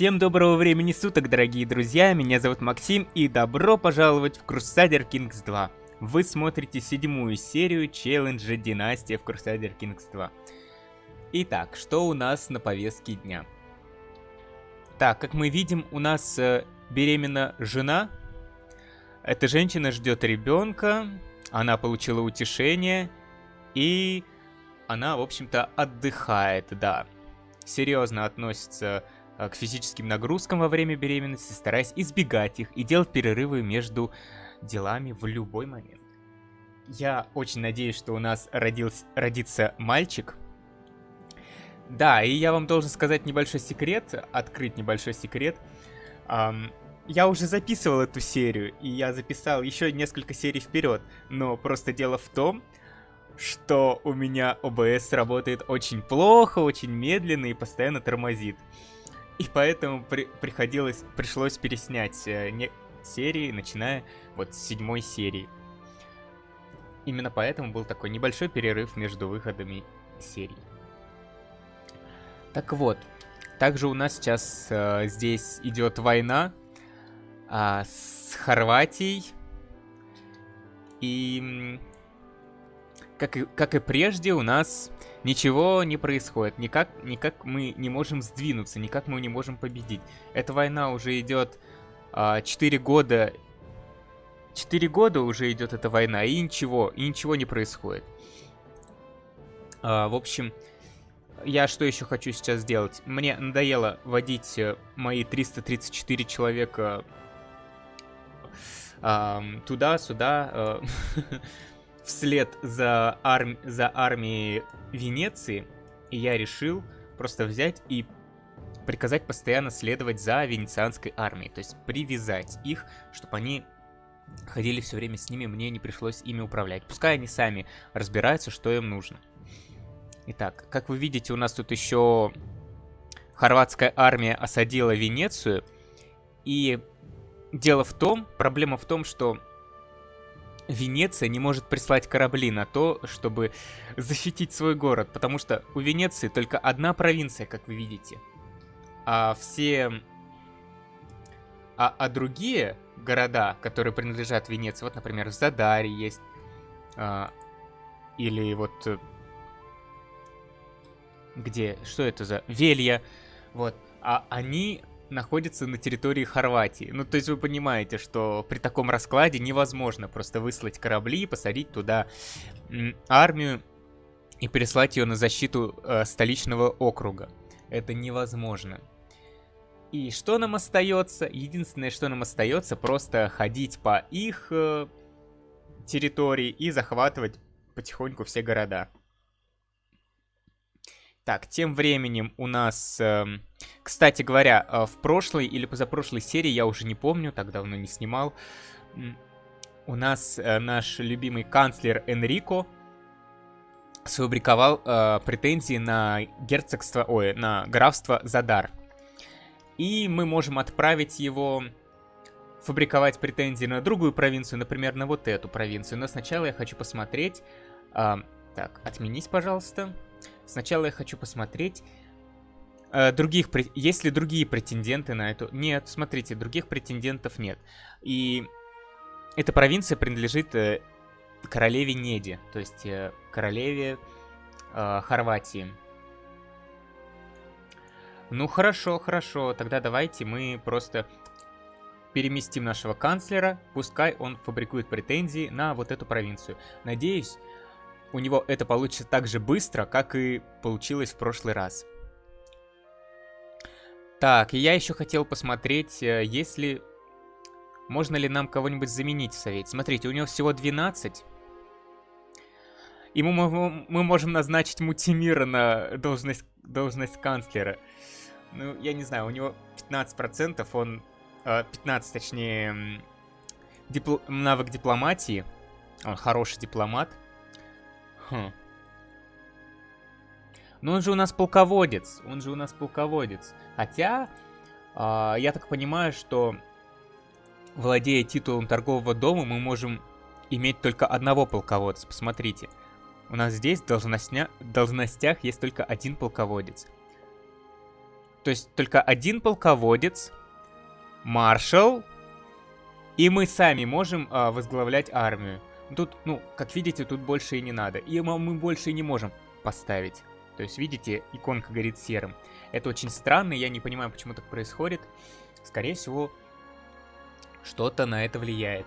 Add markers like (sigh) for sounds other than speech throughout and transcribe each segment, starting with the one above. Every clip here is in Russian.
Всем доброго времени суток, дорогие друзья, меня зовут Максим, и добро пожаловать в Crusader Kings 2. Вы смотрите седьмую серию челленджа Династия в Crusader Kings 2. Итак, что у нас на повестке дня? Так, как мы видим, у нас э, беременна жена. Эта женщина ждет ребенка, она получила утешение, и она, в общем-то, отдыхает, да. Серьезно относится Э, к физическим нагрузкам во время беременности, стараясь избегать их и делать перерывы между делами в любой момент. Я очень надеюсь, что у нас родился, родится мальчик. Да, и я вам должен сказать небольшой секрет, открыть небольшой секрет. Um, я уже записывал эту серию, и я записал еще несколько серий вперед, но просто дело в том, что у меня ОБС работает очень плохо, очень медленно и постоянно тормозит. И поэтому при приходилось, пришлось переснять э, не серии, начиная вот с седьмой серии. Именно поэтому был такой небольшой перерыв между выходами серий. Так вот, также у нас сейчас э, здесь идет война э, с Хорватией. И как и, как и прежде у нас Ничего не происходит, никак, никак мы не можем сдвинуться, никак мы не можем победить. Эта война уже идет а, 4 года. 4 года уже идет эта война, и ничего, и ничего не происходит. А, в общем, я что еще хочу сейчас сделать? Мне надоело водить э, мои 334 человека а, туда-сюда. А, (laughs) вслед за, арм... за армией Венеции, и я решил просто взять и приказать постоянно следовать за венецианской армией, то есть привязать их, чтобы они ходили все время с ними, мне не пришлось ими управлять. Пускай они сами разбираются, что им нужно. Итак, как вы видите, у нас тут еще хорватская армия осадила Венецию, и дело в том, проблема в том, что Венеция не может прислать корабли на то, чтобы защитить свой город, потому что у Венеции только одна провинция, как вы видите. А все... А, а другие города, которые принадлежат Венеции, вот, например, в Задаре есть, а, или вот... Э, где? Что это за... Велья. Вот. А они находится на территории Хорватии. Ну, то есть вы понимаете, что при таком раскладе невозможно просто выслать корабли, посадить туда армию и переслать ее на защиту э, столичного округа. Это невозможно. И что нам остается? Единственное, что нам остается, просто ходить по их э, территории и захватывать потихоньку все города. Так, тем временем у нас... Э, кстати говоря, э, в прошлой или позапрошлой серии, я уже не помню, так давно не снимал, у нас э, наш любимый канцлер Энрико сфабриковал э, претензии на герцогство, ой, на графство Задар. И мы можем отправить его фабриковать претензии на другую провинцию, например, на вот эту провинцию. Но сначала я хочу посмотреть... Э, так, отменись, пожалуйста. Сначала я хочу посмотреть, э, других, есть ли другие претенденты на эту... Нет, смотрите, других претендентов нет. И эта провинция принадлежит э, королеве Неди, то есть э, королеве э, Хорватии. Ну хорошо, хорошо, тогда давайте мы просто переместим нашего канцлера, пускай он фабрикует претензии на вот эту провинцию. Надеюсь, у него это получится так же быстро, как и получилось в прошлый раз. Так, я еще хотел посмотреть, э, если... Можно ли нам кого-нибудь заменить в совете? Смотрите, у него всего 12. И мы, мы, мы можем назначить Мутимира на должность, должность канцлера. Ну, я не знаю, у него 15%, он... 15, э, точнее, дипл навык дипломатии. Он хороший дипломат. Хм. Но он же у нас полководец. Он же у нас полководец. Хотя, э, я так понимаю, что владея титулом торгового дома, мы можем иметь только одного полководца. Посмотрите. У нас здесь в должностя... должностях есть только один полководец. То есть только один полководец, маршал, и мы сами можем а, возглавлять армию. Тут, ну, как видите, тут больше и не надо. И мы больше и не можем поставить. То есть, видите, иконка горит серым. Это очень странно, я не понимаю, почему так происходит. Скорее всего, что-то на это влияет.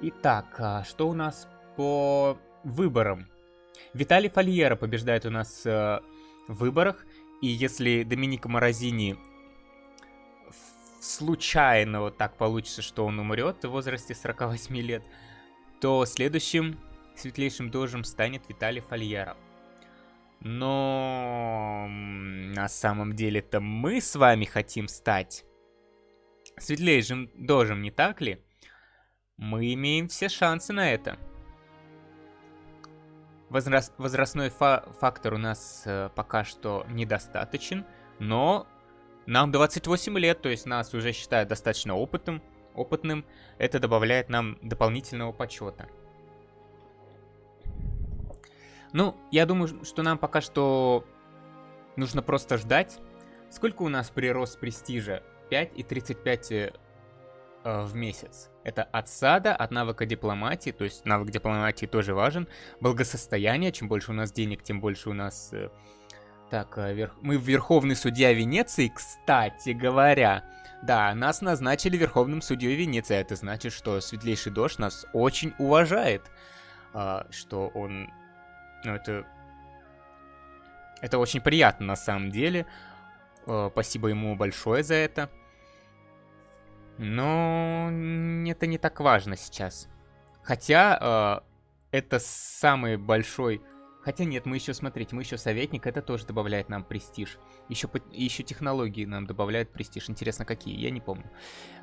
Итак, а что у нас по выборам? Виталий Фольера побеждает у нас э, в выборах. И если Доминика Морозини случайно вот так получится, что он умрет в возрасте 48 лет, то следующим светлейшим дожем станет Виталий Фольера. Но на самом деле-то мы с вами хотим стать светлейшим дожем, не так ли? Мы имеем все шансы на это. Возраст, возрастной фа фактор у нас э, пока что недостаточен, но нам 28 лет, то есть нас уже считают достаточно опытным, опытным. Это добавляет нам дополнительного почета. Ну, я думаю, что нам пока что нужно просто ждать. Сколько у нас прирост престижа? 5 и 35 э, в месяц. Это от сада, от навыка дипломатии, то есть навык дипломатии тоже важен. Благосостояние, чем больше у нас денег, тем больше у нас... Э, так, э, верх... мы верховный судья Венеции, кстати говоря. Да, нас назначили верховным судьей Венеции. Это значит, что Светлейший Дождь нас очень уважает. А, что он ну, это... Это очень приятно на самом деле. Э, спасибо ему большое за это. Но это не так важно сейчас. Хотя э, это самый большой... Хотя нет, мы еще, смотрите, мы еще советник, это тоже добавляет нам престиж. Еще, еще технологии нам добавляют престиж. Интересно, какие? Я не помню.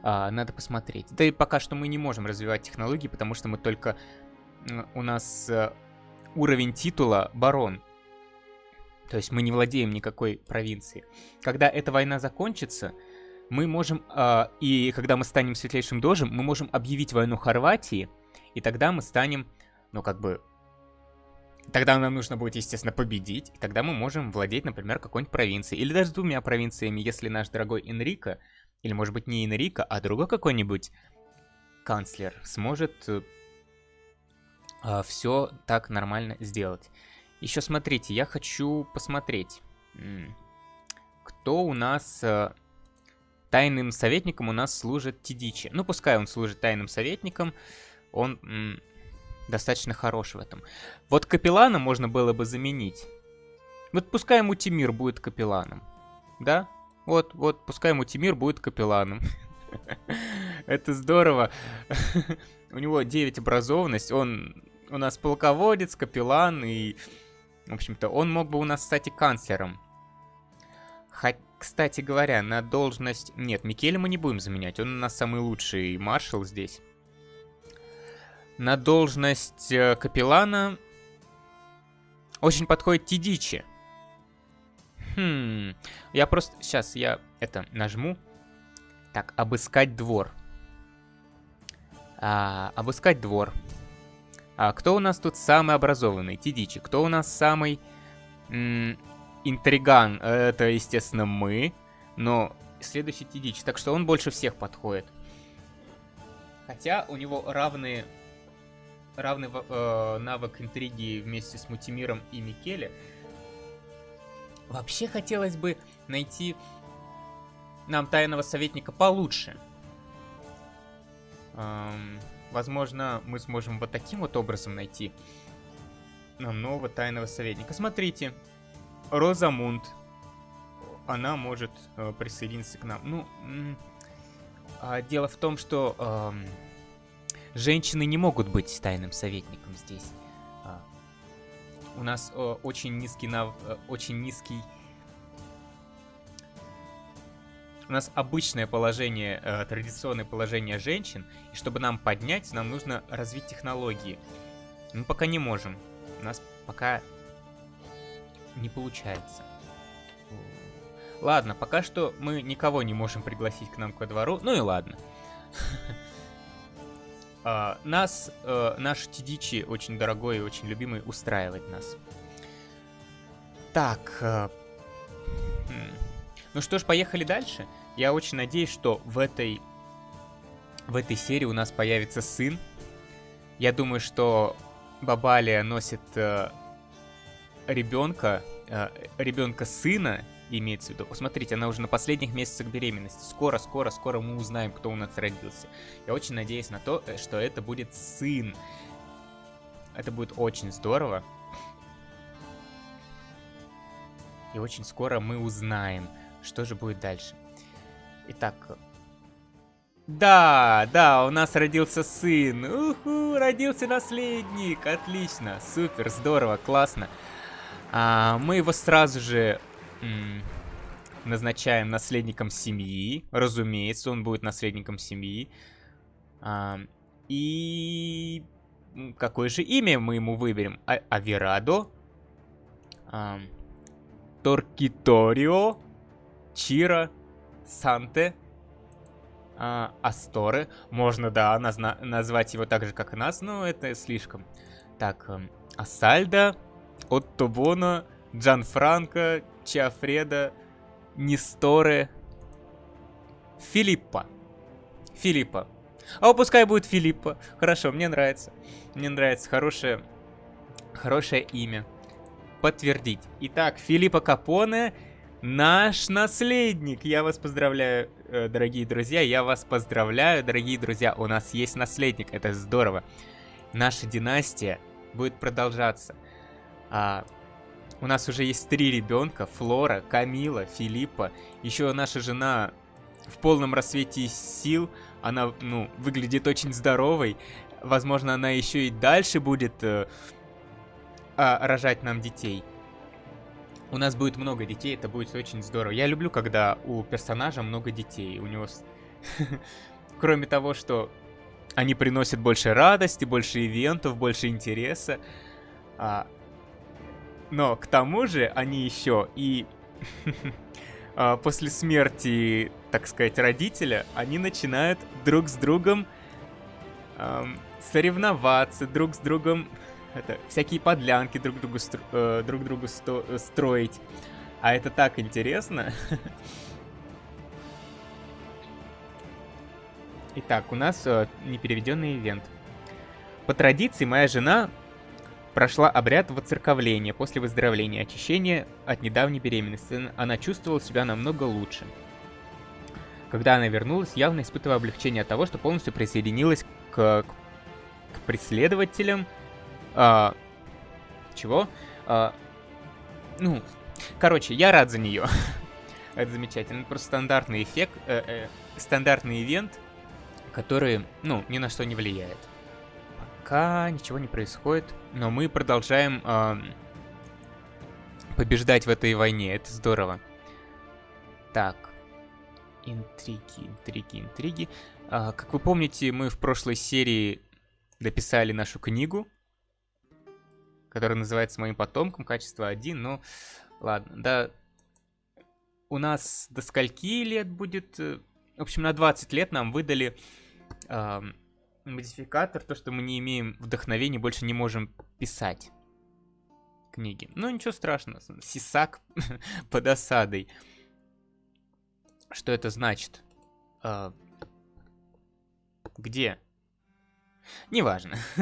А, надо посмотреть. Да и пока что мы не можем развивать технологии, потому что мы только... У нас э, уровень титула барон. То есть мы не владеем никакой провинцией. Когда эта война закончится, мы можем, э, и когда мы станем светлейшим дожем, мы можем объявить войну Хорватии, и тогда мы станем, ну как бы, тогда нам нужно будет, естественно, победить, и тогда мы можем владеть, например, какой-нибудь провинцией, или даже двумя провинциями, если наш дорогой Энрико, или может быть не Энрико, а другой какой-нибудь канцлер сможет э, а, все так нормально сделать. Еще смотрите, я хочу посмотреть, кто у нас... Э, тайным советником у нас служит Тидичи. Ну, пускай он служит тайным советником, он достаточно хорош в этом. Вот капеллана можно было бы заменить. Вот пускай ему Тимир будет капелланом. Да? Вот, вот, пускай ему Тимир будет капелланом. (laughs) Это здорово. (laughs) У него 9 образованность, он у нас полководец, капеллан, и, в общем-то, он мог бы у нас, стать и канцлером. Хоть, кстати говоря, на должность... Нет, Микеля мы не будем заменять, он у нас самый лучший маршал здесь. На должность э, капеллана очень подходит Тидичи. Хм, я просто... Сейчас я это нажму. Так, обыскать двор. А, обыскать двор. А кто у нас тут самый образованный? Тидичи. Кто у нас самый интриган? Это, естественно, мы. Но следующий Тидичи. Так что он больше всех подходит. Хотя у него равные равный э, навык интриги вместе с Мутимиром и Микеле. Вообще хотелось бы найти нам тайного советника получше. Эм, Возможно, мы сможем вот таким вот образом найти нам нового тайного советника. Смотрите, Розамунд. Она может э, присоединиться к нам. Ну, э, дело в том, что э, женщины не могут быть тайным советником здесь. Э, у нас очень низкий нав... Э, очень низкий у нас обычное положение, э, традиционное положение женщин, и чтобы нам поднять, нам нужно развить технологии. Мы пока не можем. У нас пока не получается. Ладно, пока что мы никого не можем пригласить к нам ко двору. Ну и ладно. (laughs) А, нас, э, наш Тидичи, очень дорогой и очень любимый, устраивает нас. Так, э, Ну что ж, поехали дальше. Я очень надеюсь, что в этой, в этой серии у нас появится сын. Я думаю, что Бабалия носит э, ребенка, э, ребенка сына, имеется в виду. Посмотрите, она уже на последних месяцах беременности. Скоро, скоро, скоро мы узнаем, кто у нас родился. Я очень надеюсь на то, э, что это будет сын. Это будет очень здорово. И очень скоро мы узнаем, что же будет дальше. Итак, да, да, у нас родился сын. Уху, родился наследник. Отлично, супер, здорово, классно. А, мы его сразу же назначаем наследником семьи. Разумеется, он будет наследником семьи. А, и какое же имя мы ему выберем? А Аверадо? А, Торкиторио? Чира? Санте? А, Асторы? Можно, да, назна назвать его так же, как нас, но это слишком. Так, Асальда, Отто Джан Франко, Чиафреда, Несторе, Филиппа. Филиппа. А пускай будет Филиппа. Хорошо, мне нравится. Мне нравится. Хорошее, хорошее имя. Подтвердить. Итак, Филиппа Капоне наш наследник. Я вас поздравляю, э, дорогие друзья. Я вас поздравляю, дорогие друзья. У нас есть наследник. Это здорово. Наша династия будет продолжаться. А, у нас уже есть три ребенка. Флора, Камила, Филиппа. Еще наша жена в полном рассвете сил. Она, ну, выглядит очень здоровой. Возможно, она еще и дальше будет э, а, рожать нам детей. У нас будет много детей, это будет очень здорово. Я люблю, когда у персонажа много детей. У него... (laughs) Кроме того, что они приносят больше радости, больше ивентов, больше интереса. А, но к тому же они еще и (laughs) а, после смерти, так сказать, родителя, они начинают друг с другом эм, соревноваться, друг с другом это, всякие подлянки друг другу, стро, э, друг другу сто, э, строить. А это так интересно. (laughs) Итак, у нас э, непереведенный ивент. По традиции, моя жена прошла обряд воцерковления после выздоровления очищения от недавней беременности. Она чувствовала себя намного лучше. Когда она вернулась, явно испытывая облегчение от того, что полностью присоединилась к, к преследователям. А, чего? А, ну, короче, я рад за нее. (laughs) Это замечательно. Просто стандартный эффект, э, э, стандартный ивент, который, ну, ни на что не влияет пока ничего не происходит. Но мы продолжаем э, побеждать в этой войне. Это здорово. Так. Интриги, интриги, интриги. А, как вы помните, мы в прошлой серии дописали нашу книгу, которая называется «Моим потомком», качество 1, но ладно, да. У нас до скольки лет будет? Э, в общем, на 20 лет нам выдали э, модификатор, то, что мы не имеем вдохновения, больше не можем писать книги. Ну, ничего страшного. Сисак (laughs) под осадой. Что это значит? А... Где? Неважно. (laughs)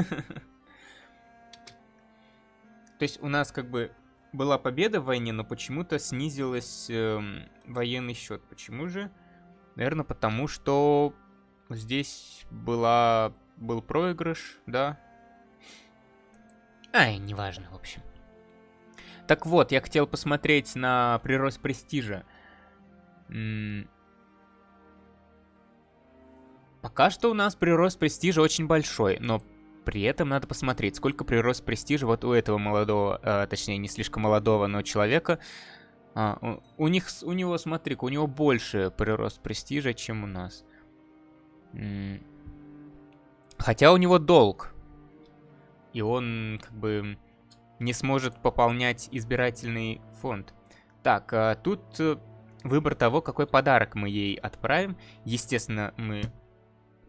То есть у нас как бы была победа в войне, но почему-то снизилась э, военный счет. Почему же? Наверное, потому что Здесь была... был проигрыш, да? Ай, неважно, в общем. Так вот, я хотел посмотреть на прирост престижа. Пока что у нас прирост престижа очень большой, но при этом надо посмотреть, сколько прирост престижа вот у этого молодого, э, точнее, не слишком молодого, но человека. А, у, у них, у него, смотри-ка, у него больше прирост престижа, чем у нас. Хотя у него долг. И он как бы не сможет пополнять избирательный фонд. Так, а тут э, выбор того, какой подарок мы ей отправим. Естественно, мы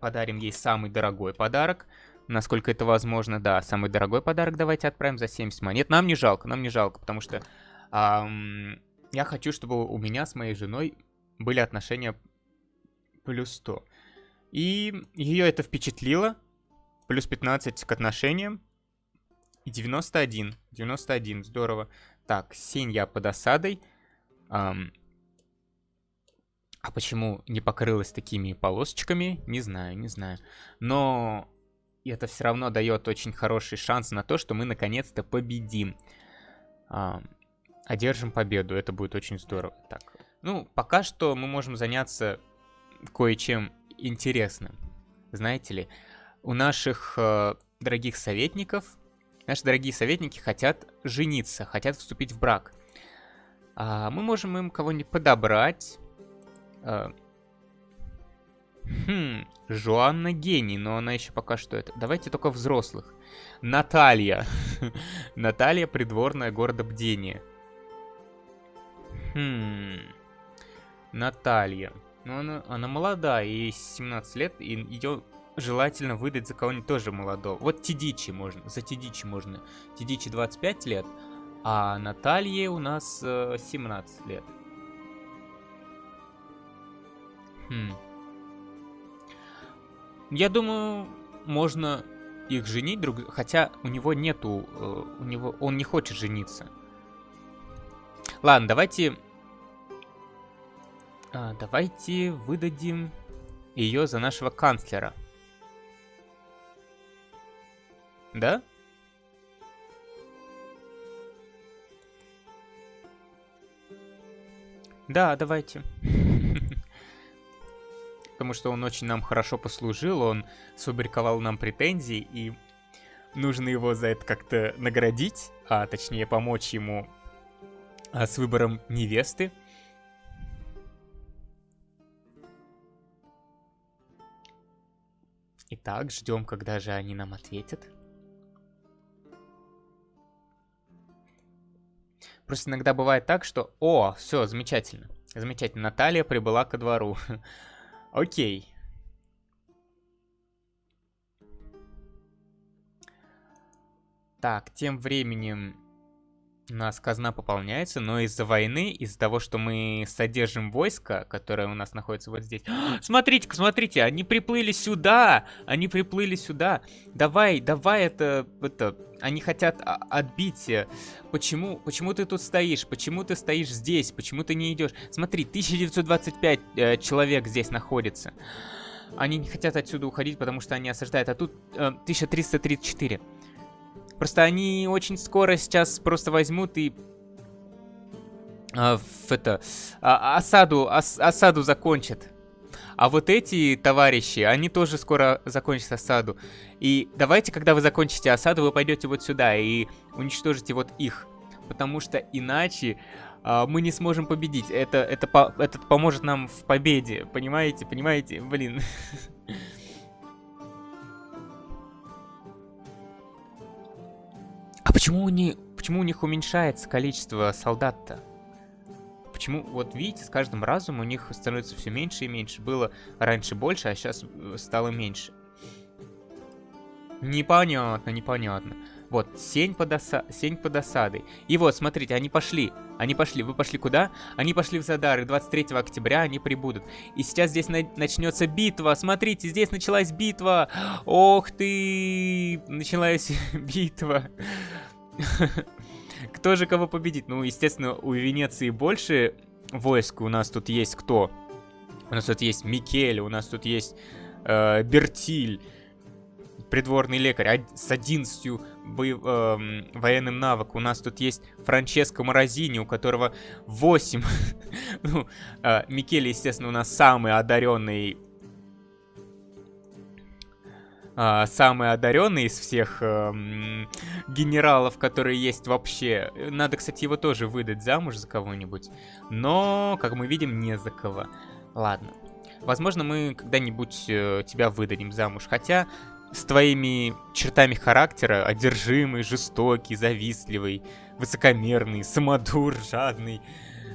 подарим ей самый дорогой подарок. Насколько это возможно, да, самый дорогой подарок давайте отправим за 70 монет. Нам не жалко, нам не жалко, потому что... Эм, я хочу, чтобы у меня с моей женой были отношения плюс 100. И ее это впечатлило. Плюс 15 к отношениям. И 91. 91, здорово. Так, я под осадой. Ам... А почему не покрылась такими полосочками? Не знаю, не знаю. Но это все равно дает очень хороший шанс на то, что мы наконец-то победим. Ам... Одержим победу, это будет очень здорово. Так, ну, пока что мы можем заняться кое-чем интересным. Знаете ли, у наших э, дорогих советников, наши дорогие советники хотят жениться, хотят вступить в брак. А мы можем им кого-нибудь подобрать. Э, хм, Жуанна гений, но она еще пока что это. Давайте только взрослых. Наталья. (laughs) Наталья, придворная города Бдения. Хм. Наталья. Ну, она, она молодая, ей 17 лет, и ее желательно выдать за кого-нибудь тоже молодого. Вот Тидичи можно, за Тидичи можно. Тидичи 25 лет, а Наталье у нас э, 17 лет. Хм. Я думаю, можно их женить друг... Хотя у него нету... Э, у него... Он не хочет жениться. Ладно, давайте а, давайте выдадим ее за нашего канцлера. Да? Да, давайте. (laughs) Потому что он очень нам хорошо послужил, он сфабриковал нам претензии, и нужно его за это как-то наградить, а точнее помочь ему а, с выбором невесты. Итак, ждем, когда же они нам ответят. Просто иногда бывает так, что... О, все, замечательно. Замечательно. Наталья прибыла ко двору. (laughs) Окей. Так, тем временем у нас казна пополняется, но из-за войны, из-за того, что мы содержим войско, которое у нас находится вот здесь... (gasps) Смотрите-ка, смотрите, они приплыли сюда! Они приплыли сюда! Давай, давай это... это они хотят отбить. Почему, почему ты тут стоишь? Почему ты стоишь здесь? Почему ты не идешь? Смотри, 1925 э, человек здесь находится. Они не хотят отсюда уходить, потому что они осаждают. А тут э, 1334. Просто они очень скоро сейчас просто возьмут и а, в это а, осаду ос, осаду закончат. А вот эти товарищи, они тоже скоро закончат осаду. И давайте, когда вы закончите осаду, вы пойдете вот сюда и уничтожите вот их. Потому что иначе а, мы не сможем победить. Это, это, по, это поможет нам в победе. Понимаете? Понимаете? Блин. (laughs) почему, они, почему у них уменьшается количество солдат-то? Почему, вот видите, с каждым разом у них становится все меньше и меньше. Было раньше больше, а сейчас э, стало меньше. Непонятно, непонятно. Вот, сень под, оса... сень под осадой. И вот, смотрите, они пошли. Они пошли. Вы пошли куда? Они пошли в Задары. 23 октября они прибудут. И сейчас здесь на... начнется битва. Смотрите, здесь началась битва. Ох ты! Началась (laughs) битва. (laughs) Кто же кого победит? Ну, естественно, у Венеции больше войск. У нас тут есть кто? У нас тут есть Микель, у нас тут есть э, Бертиль, придворный лекарь с 11 бо- э, военным навык. У нас тут есть Франческо Морозини, у которого 8. (laughs) ну, э, Микель, естественно, у нас самый одаренный а, самый одаренный из всех а, генералов, которые есть вообще. Надо, кстати, его тоже выдать замуж за кого-нибудь. Но, как мы видим, не за кого. Ладно. Возможно, мы когда-нибудь э, тебя выдадим замуж. Хотя с твоими чертами характера, одержимый, жестокий, завистливый, высокомерный, самодур, жадный.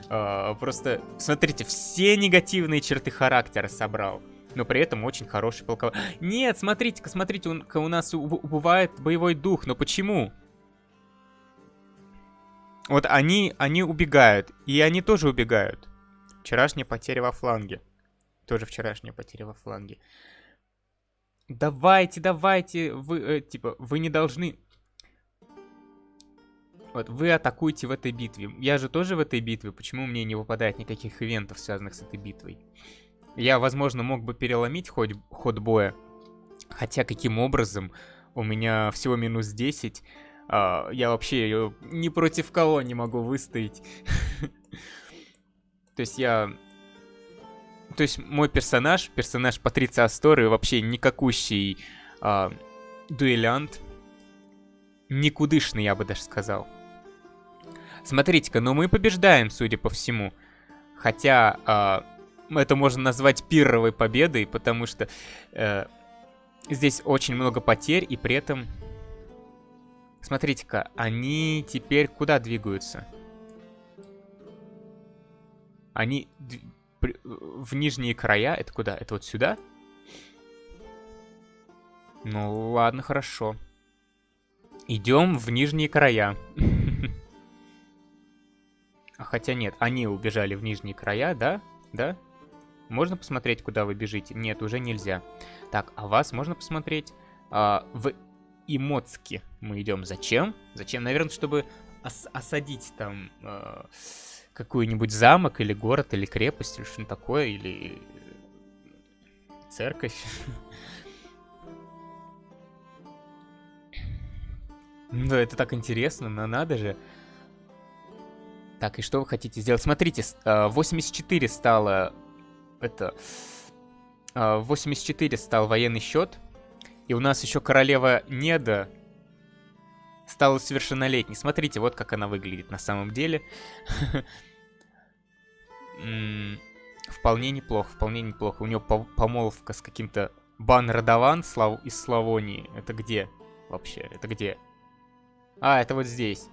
Э, просто, смотрите, все негативные черты характера собрал но при этом очень хороший полководец. Нет, смотрите-ка, смотрите, у, у нас убывает боевой дух, но почему? Вот они, они убегают, и они тоже убегают. Вчерашняя потеря во фланге. Тоже вчерашняя потеря во фланге. Давайте, давайте, вы, э, типа, вы не должны... Вот, вы атакуете в этой битве. Я же тоже в этой битве, почему мне не выпадает никаких ивентов, связанных с этой битвой? Я, возможно, мог бы переломить ход, ход боя. Хотя, каким образом? У меня всего минус 10. А, я вообще ни против кого не могу выстоять. (laughs) То есть я... То есть мой персонаж, персонаж Патриция Асторы, вообще никакущий а, дуэлянт. Никудышный, я бы даже сказал. Смотрите-ка, ну мы побеждаем, судя по всему. Хотя а, это можно назвать пирровой победой, потому что э, здесь очень много потерь, и при этом... Смотрите-ка, они теперь куда двигаются? Они в нижние края. Это куда? Это вот сюда? Ну, ладно, хорошо. Идем в нижние края. (laughs) А хотя нет, они убежали в нижние края, да? Да? Можно посмотреть, куда вы бежите? Нет, уже нельзя. Так, а вас можно посмотреть? А, в Имоцке мы идем. Зачем? Зачем? Наверное, чтобы ос осадить там... А какой-нибудь замок или город или крепость или что-нибудь такое, или церковь. (laughs) Ну, это так интересно, но надо же. Так, и что вы хотите сделать? Смотрите, 84 а, стало... Это... 84 а, стал военный счет. И у нас еще королева Неда стала совершеннолетней. Смотрите, вот как она выглядит на самом деле. (laughs) Вполне неплохо, вполне неплохо. У него помолвка с каким-то Бан Радован Слав... из Славонии. Это где вообще? Это где? А, это вот здесь.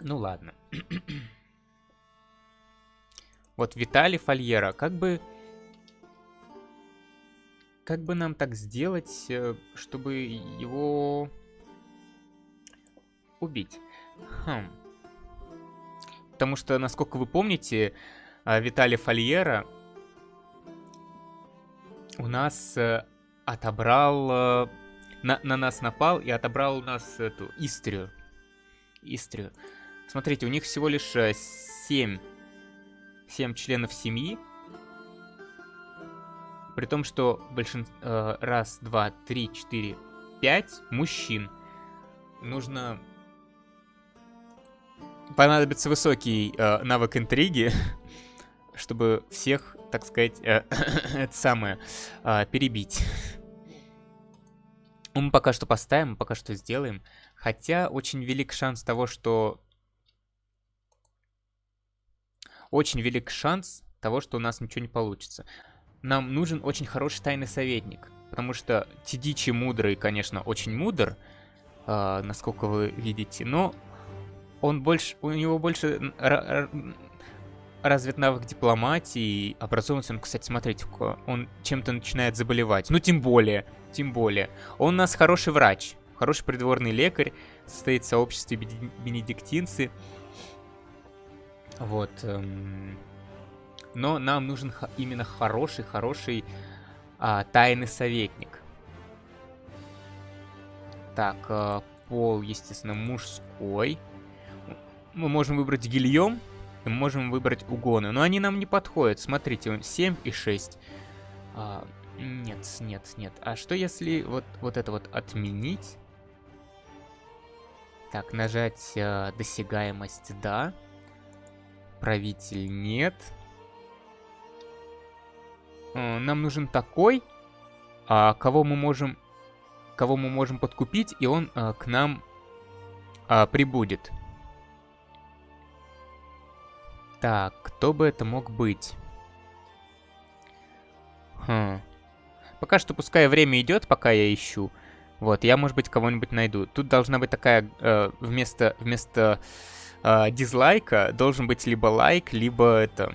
Ну ладно. (clears throat) вот Виталий Фольера. Как бы... Как бы нам так сделать, э, чтобы его убить? Хм. Потому что, насколько вы помните, э, Виталий Фольера у нас э, отобрал... На, на нас напал и отобрал у нас эту Истрию. Истрию. Смотрите, у них всего лишь 7, 7 членов семьи. При том, что большинство... Э, раз, два, три, четыре, пять мужчин. Нужно... Понадобится высокий э, навык интриги, (laughs) чтобы всех, так сказать, э, (coughs) это самое, э, перебить. Мы пока что поставим, мы пока что сделаем. Хотя очень велик шанс того, что... Очень велик шанс того, что у нас ничего не получится нам нужен очень хороший тайный советник. Потому что Тидичи мудрый, конечно, очень мудр, э, насколько вы видите, но он больше, у него больше развит навык дипломатии, образованности. Он, кстати, смотрите, он чем-то начинает заболевать. Ну, тем более, тем более. Он у нас хороший врач, хороший придворный лекарь, состоит в сообществе бенедиктинцы. Вот. Эм но нам нужен именно хороший-хороший а, тайный советник. Так, а, пол, естественно, мужской. Мы можем выбрать гильем, мы можем выбрать угоны, но они нам не подходят. Смотрите, 7 и 6. А, нет, нет, нет. А что если вот, вот это вот отменить? Так, нажать э, досягаемость, да. Правитель нет. Э, нам нужен такой, а, кого мы можем кого мы можем подкупить, и он а, к нам а, прибудет. Так, кто бы это мог быть? Хм. Пока что пускай время идет, пока я ищу. Вот, я, может быть, кого-нибудь найду. Тут должна быть такая, э, вместо, вместо э, дизлайка, должен быть либо лайк, либо это...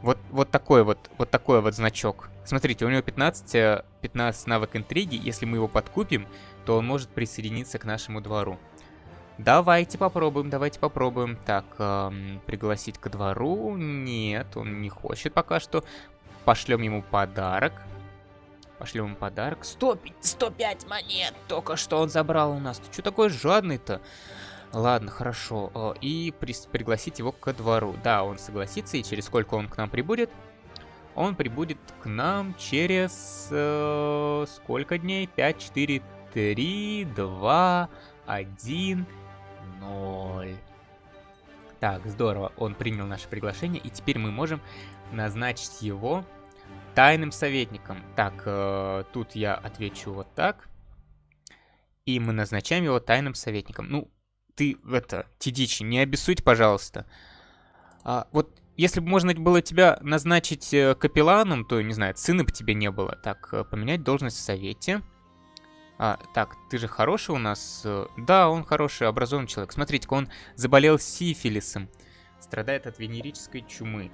Вот, вот такой вот, вот такой вот значок. Смотрите, у него 15, 15 э, навык интриги. Если мы его подкупим, то он может присоединиться к нашему двору. Давайте попробуем, давайте попробуем. Так, эм, пригласить ко двору. Нет, он не хочет пока что. Пошлем ему подарок. Пошлем ему подарок. 100, 105 монет только что он забрал у нас. Ты что такой жадный-то? Ладно, хорошо. Э, и при пригласить его ко двору. Да, он согласится, и через сколько он к нам прибудет? Он прибудет к нам через... Э, сколько дней? 5, 4, 3, 2, 1, 0. Так, здорово. Он принял наше приглашение, и теперь мы можем назначить его тайным советником. Так, э, тут я отвечу вот так. И мы назначаем его тайным советником. Ну, ты, это, Тидичи, не обессудь, пожалуйста. А, вот если бы можно было тебя назначить э, капелланом, то, не знаю, сына бы тебе не было. Так, э, поменять должность в совете. А, так, ты же хороший у нас? Э, да, он хороший, образованный человек. Смотрите-ка, он заболел сифилисом. Страдает от венерической чумы.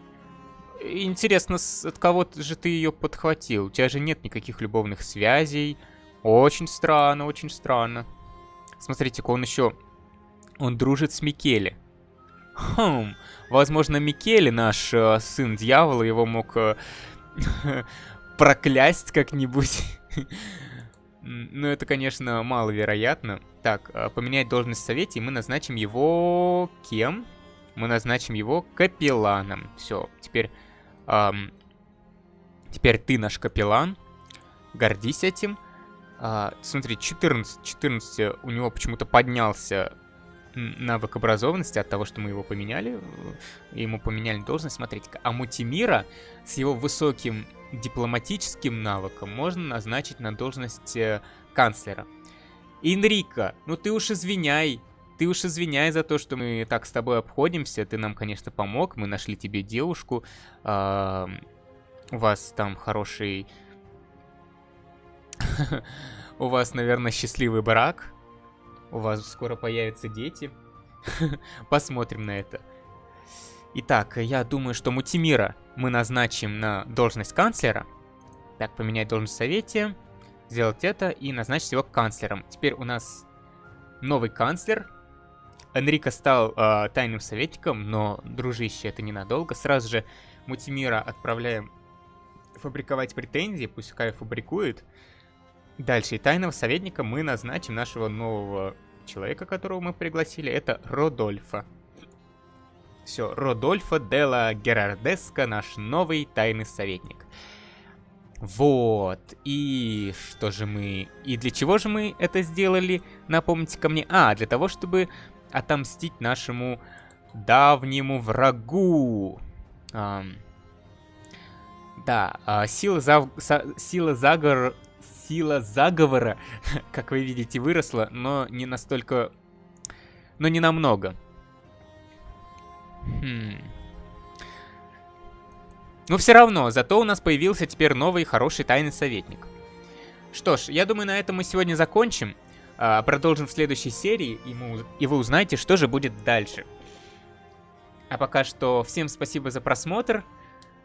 Интересно, от кого же ты ее подхватил? У тебя же нет никаких любовных связей. Очень странно, очень странно. Смотрите-ка, он еще он дружит с Микеле. Хм, возможно, Микеле, наш э, сын дьявола, его мог э, (laughs) проклясть как-нибудь. (laughs) Но это, конечно, маловероятно. Так, э, поменять должность в совете, и мы назначим его... Кем? Мы назначим его капелланом. Все, теперь... Эм, теперь ты наш капеллан. Гордись этим. А, смотри, 14, 14 у него почему-то поднялся навык образованности от того, что мы его поменяли, ему поменяли должность. Смотрите-ка, а Мутимира с его высоким дипломатическим навыком можно назначить на должность э, канцлера. Инрика, ну ты уж извиняй, ты уж извиняй за то, что мы так с тобой обходимся. Ты нам, конечно, помог, мы нашли тебе девушку. Э, у вас там хороший... (laughs) У вас, наверное, счастливый брак. У вас скоро появятся дети. (laughs) Посмотрим на это. Итак, я думаю, что Мутимира мы назначим на должность канцлера. Так, поменять должность в совете. Сделать это и назначить его канцлером. Теперь у нас новый канцлер. Энрико стал э, тайным советником, но, дружище, это ненадолго. Сразу же Мутимира отправляем фабриковать претензии, пускай фабрикует. Дальше, и тайного советника мы назначим нашего нового человека, которого мы пригласили. Это Родольфа. Все, Родольфо Делла Герардеско, наш новый тайный советник. Вот, и что же мы... И для чего же мы это сделали? Напомните ко мне. А, для того, чтобы отомстить нашему давнему врагу. Um, да, uh, сила, за... сила заговор сила заговора, (laughs) как вы видите, выросла, но не настолько... Но не намного. Хм. Но все равно, зато у нас появился теперь новый хороший тайный советник. Что ж, я думаю, на этом мы сегодня закончим. А, продолжим в следующей серии, и, мы, и вы узнаете, что же будет дальше. А пока что всем спасибо за просмотр.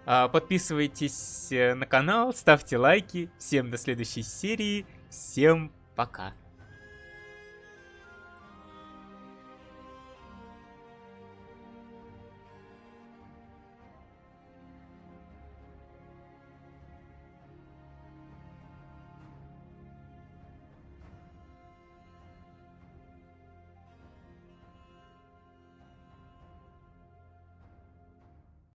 А, подписывайтесь э, на канал, ставьте лайки. Всем до следующей серии. Всем пока.